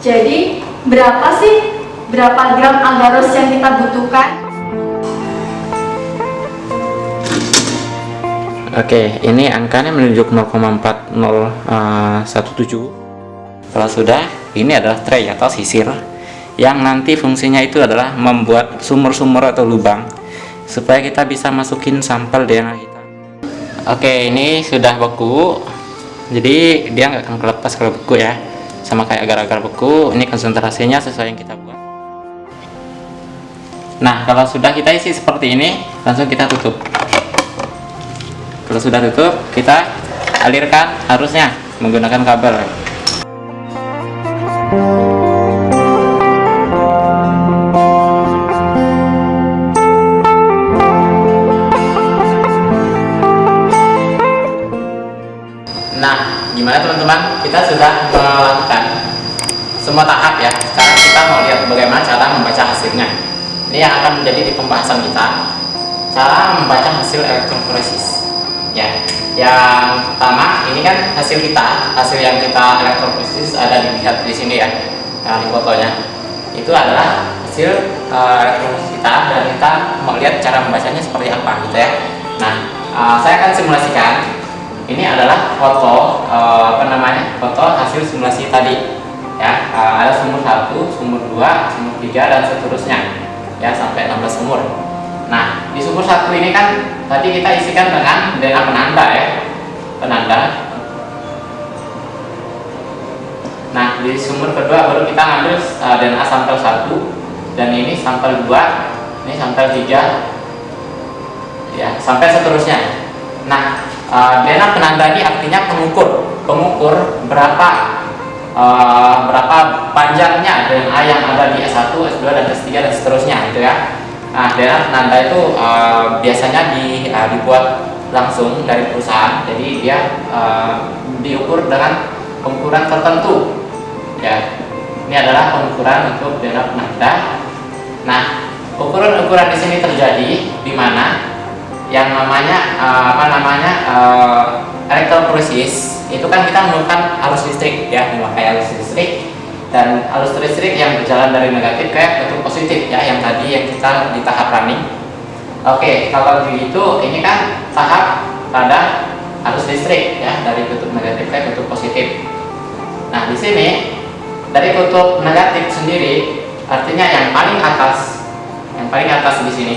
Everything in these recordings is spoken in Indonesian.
Jadi, berapa sih berapa gram agarose yang kita butuhkan? Oke, ini angkanya menunjuk 0,4017. Kalau sudah, ini adalah tray atau sisir yang nanti fungsinya itu adalah membuat sumur-sumur atau lubang supaya kita bisa masukin sampel DNA kita. Oke, ini sudah beku. Jadi dia nggak akan kelepas kalau beku ya. Sama kayak agar-agar beku, ini konsentrasinya sesuai yang kita buat. Nah, kalau sudah kita isi seperti ini, langsung kita tutup. Kalau sudah tutup, kita alirkan harusnya menggunakan kabel. Gimana teman-teman? Kita sudah melakukan semua tahap ya. Sekarang kita mau lihat bagaimana cara membaca hasilnya. Ini yang akan menjadi di pembahasan kita. Cara membaca hasil elektroforesis. Ya, yang pertama ini kan hasil kita, hasil yang kita elektroforesis ada dilihat di sini ya, nah, di fotonya. Itu adalah hasil uh, elektroforesis kita dan kita mau lihat cara membacanya seperti apa gitu ya. Nah, uh, saya akan simulasikan ini adalah foto uh, apa namanya? Foto hasil simulasi tadi. Ya uh, ada sumur satu sumur dua sumur tiga dan seterusnya. Ya sampai 16 sumur. Nah di sumur satu ini kan tadi kita isikan dengan DNA penanda ya. Penanda. Nah di sumur kedua baru kita ngambil uh, DNA sampel satu dan ini sampel dua ini sampel tiga ya sampai seterusnya. Nah Uh, DNA penanda ini artinya pengukur, pengukur berapa uh, berapa panjangnya DNA yang ada di S1, S2 dan S3 dan seterusnya gitu ya. Nah, DNA penanda itu uh, biasanya di, uh, dibuat langsung dari perusahaan, jadi dia uh, diukur dengan pengukuran tertentu. Ya, ini adalah pengukuran untuk DNA penanda. Nah, ukuran-ukuran di sini terjadi di mana yang namanya uh, apa namanya uh, elektroforesis itu kan kita memerlukan arus listrik ya memakai arus listrik dan arus listrik yang berjalan dari negatif ke kutub positif ya yang tadi yang kita di tahap running. Oke kalau begitu ini kan tahap pada arus listrik ya dari kutub negatif ke kutub positif. Nah di sini dari kutub negatif sendiri artinya yang paling atas yang paling atas di sini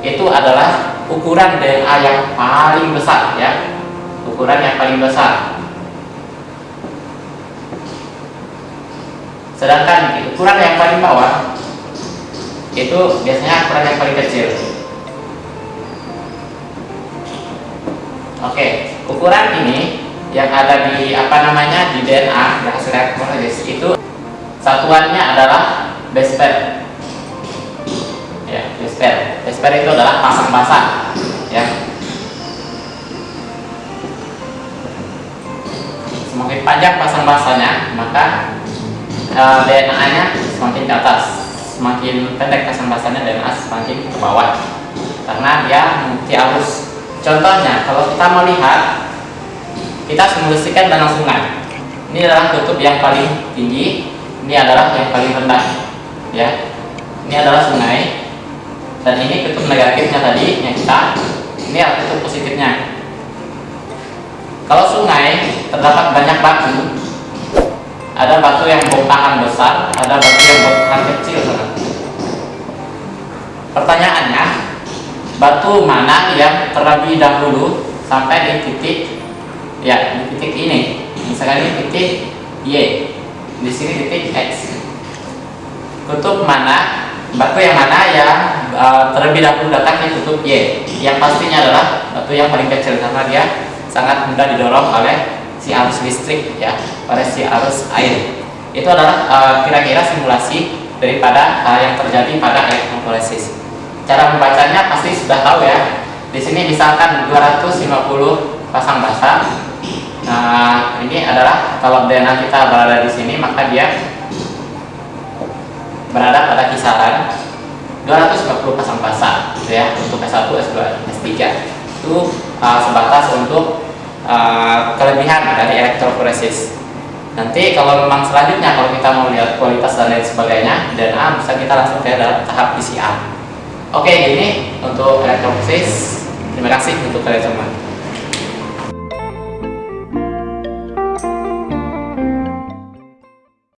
itu adalah ukuran DNA yang paling besar ya. Ukuran yang paling besar. Sedangkan ukuran yang paling bawah itu biasanya ukuran yang paling kecil. Oke ukuran ini yang ada di apa namanya di DNA di hasil itu satuannya adalah base pair itu adalah pasang basah ya. Semakin panjang pasang basahnya maka e, DNA nya semakin ke atas. Semakin pendek pasang basahnya DNA semakin ke bawah. Karena dia mengikuti arus. Contohnya kalau kita melihat kita simulasikan danau sungai. Ini adalah kutub yang paling tinggi ini adalah yang paling rendah ya. Ini adalah sungai dan ini kutub negatifnya tadi yang kita ini adalah kutub positifnya. Kalau sungai terdapat banyak batu. Ada batu yang bongkahan besar ada batu yang bongkahan kecil. Pertanyaannya batu mana yang terlebih dahulu sampai di titik ya di titik ini? Misalkan ini titik Y di sini titik X. Kutub mana batu yang mana yang uh, terlebih dahulu di kutub Y yang pastinya adalah batu yang paling kecil karena dia sangat mudah didorong oleh si arus listrik ya oleh si arus air. Itu adalah eh, kira-kira uh, simulasi daripada uh, yang terjadi pada elektroforesis cara membacanya pasti sudah tahu ya. Di sini misalkan 250 pasang basah nah ini adalah kalau DNA kita berada di sini maka dia berada pada kisaran 250 pasang pasang gitu ya untuk S1, S2, S3 itu uh, sebatas untuk uh, kelebihan dari elektroforesis nanti kalau memang selanjutnya kalau kita mau lihat kualitas dan lain sebagainya DNA bisa kita langsung ke tahap PCR oke gini untuk elektroforesis terima kasih untuk kalian semua